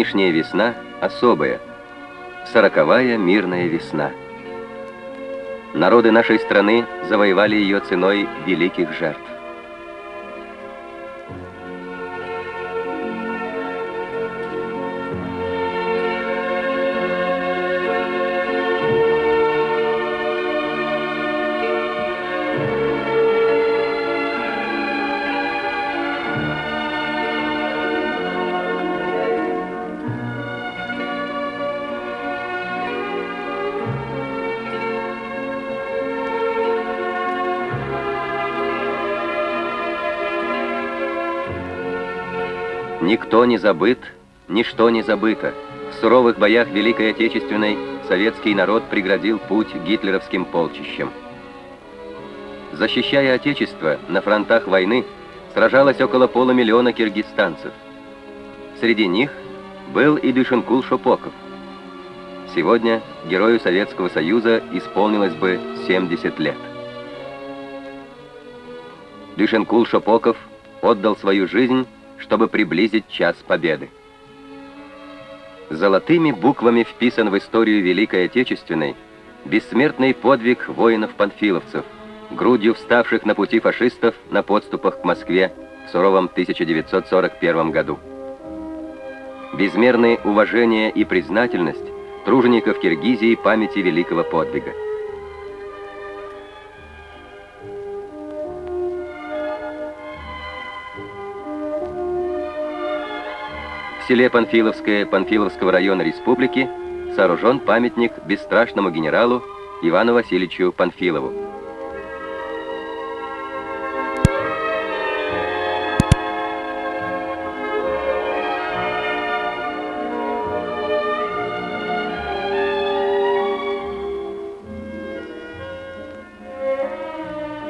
Нынешняя весна особая, сороковая мирная весна. Народы нашей страны завоевали ее ценой великих жертв. Никто не забыт, ничто не забыто. В суровых боях Великой Отечественной советский народ преградил путь гитлеровским полчищам. Защищая Отечество на фронтах войны, сражалось около полумиллиона киргизстанцев. Среди них был и Дюшенкул Шопоков. Сегодня герою Советского Союза исполнилось бы 70 лет. Дюшенкул Шопоков отдал свою жизнь чтобы приблизить час победы. Золотыми буквами вписан в историю Великой Отечественной бессмертный подвиг воинов-панфиловцев, грудью вставших на пути фашистов на подступах к Москве в суровом 1941 году. Безмерное уважение и признательность тружеников Киргизии памяти великого подвига. Селе Панфиловское Панфиловского района республики сооружен памятник бесстрашному генералу Ивану Васильевичу Панфилову.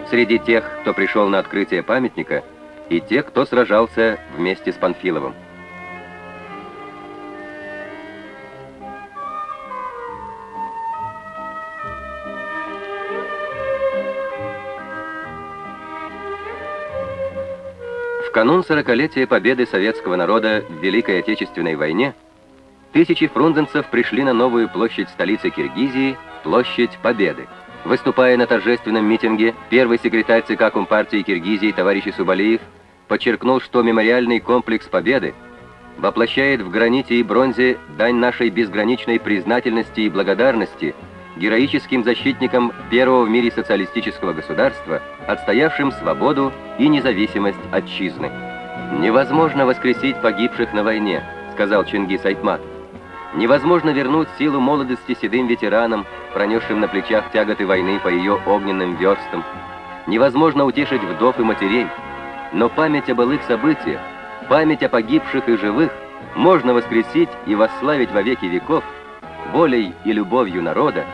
Среди тех, кто пришел на открытие памятника, и те, кто сражался вместе с Панфиловым. В канун сорокалетия победы советского народа в Великой Отечественной войне тысячи фрунзенцев пришли на новую площадь столицы Киргизии, площадь Победы. Выступая на торжественном митинге, первый секретарь ЦК Компартии Киргизии товарищ Субалиев подчеркнул, что мемориальный комплекс Победы воплощает в граните и бронзе дань нашей безграничной признательности и благодарности героическим защитникам первого в мире социалистического государства, отстоявшим свободу и независимость отчизны. «Невозможно воскресить погибших на войне», — сказал Чингис Айтмат. «Невозможно вернуть силу молодости седым ветеранам, пронесшим на плечах тяготы войны по ее огненным верстам. Невозможно утешить вдов и матерей, но память о былых событиях, память о погибших и живых можно воскресить и восславить во веки веков волей и любовью народа,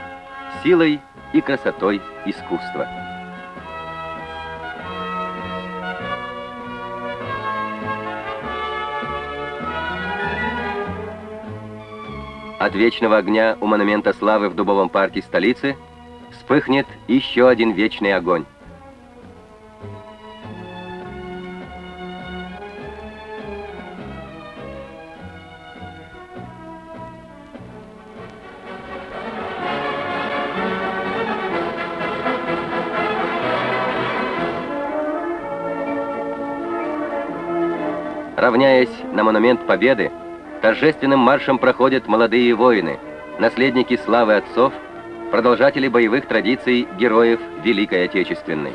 силой и красотой искусства. От вечного огня у монумента славы в Дубовом парке столицы вспыхнет еще один вечный огонь. Равняясь на монумент Победы, торжественным маршем проходят молодые воины, наследники славы отцов, продолжатели боевых традиций героев Великой Отечественной.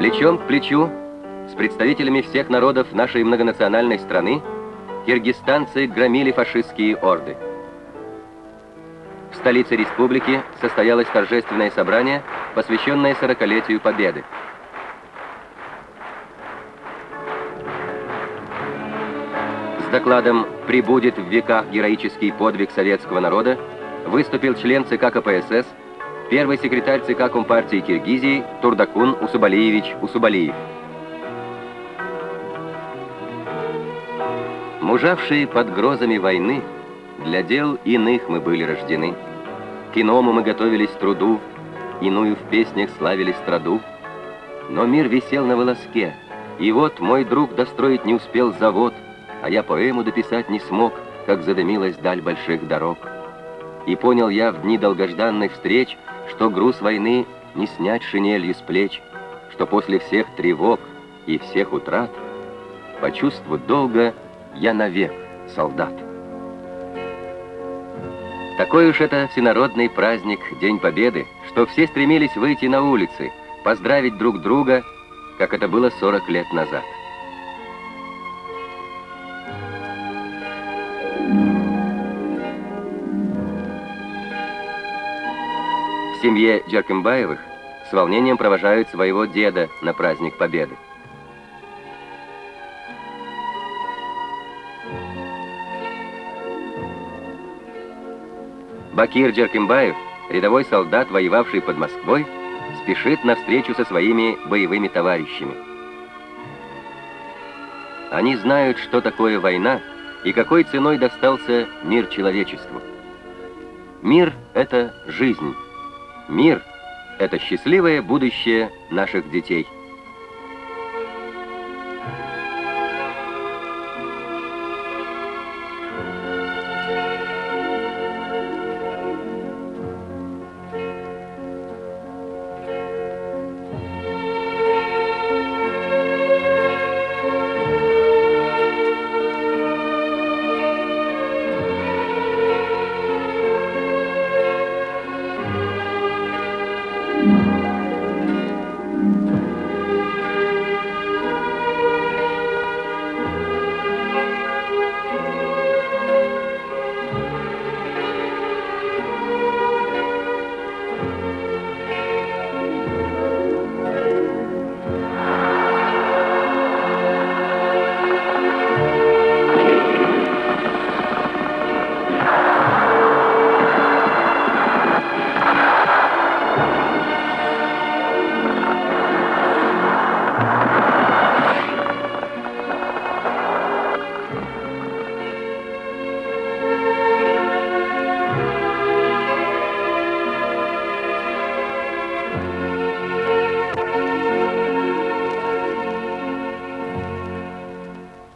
Плечом к плечу с представителями всех народов нашей многонациональной страны киргизстанцы громили фашистские орды. В столице республики состоялось торжественное собрание, посвященное сорокалетию Победы. С докладом «Прибудет в веках героический подвиг советского народа» выступил член ЦК КПСС, первый секретарь ЦК Компартии Киргизии Турдакун Усубалиевич Усубалиев. Мужавшие под грозами войны, для дел иных мы были рождены. К иному мы готовились труду, иную в песнях славили страду. Но мир висел на волоске, и вот мой друг достроить не успел завод — а я поэму дописать не смог, как задымилась даль больших дорог. И понял я в дни долгожданных встреч, что груз войны не снять шинелью с плеч, что после всех тревог и всех утрат по чувству долга я навек солдат. Такой уж это всенародный праздник, День Победы, что все стремились выйти на улицы, поздравить друг друга, как это было 40 лет назад. В семье Джеркембаевых с волнением провожают своего деда на праздник Победы. Бакир Джеркембаев, рядовой солдат, воевавший под Москвой, спешит на встречу со своими боевыми товарищами. Они знают, что такое война и какой ценой достался мир человечеству. Мир — это жизнь. Мир — это счастливое будущее наших детей.